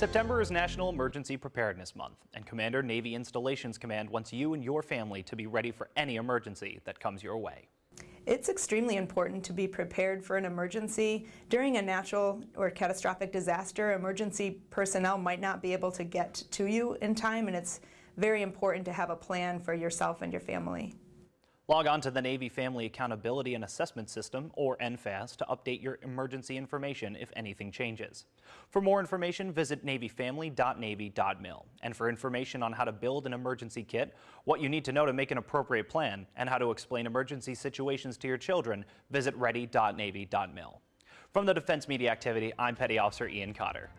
September is National Emergency Preparedness Month, and Commander Navy Installations Command wants you and your family to be ready for any emergency that comes your way. It's extremely important to be prepared for an emergency. During a natural or catastrophic disaster, emergency personnel might not be able to get to you in time, and it's very important to have a plan for yourself and your family. Log on to the Navy Family Accountability and Assessment System, or NFAAS, to update your emergency information if anything changes. For more information, visit NavyFamily.Navy.mil. And for information on how to build an emergency kit, what you need to know to make an appropriate plan, and how to explain emergency situations to your children, visit Ready.Navy.mil. From the Defense Media Activity, I'm Petty Officer Ian Cotter.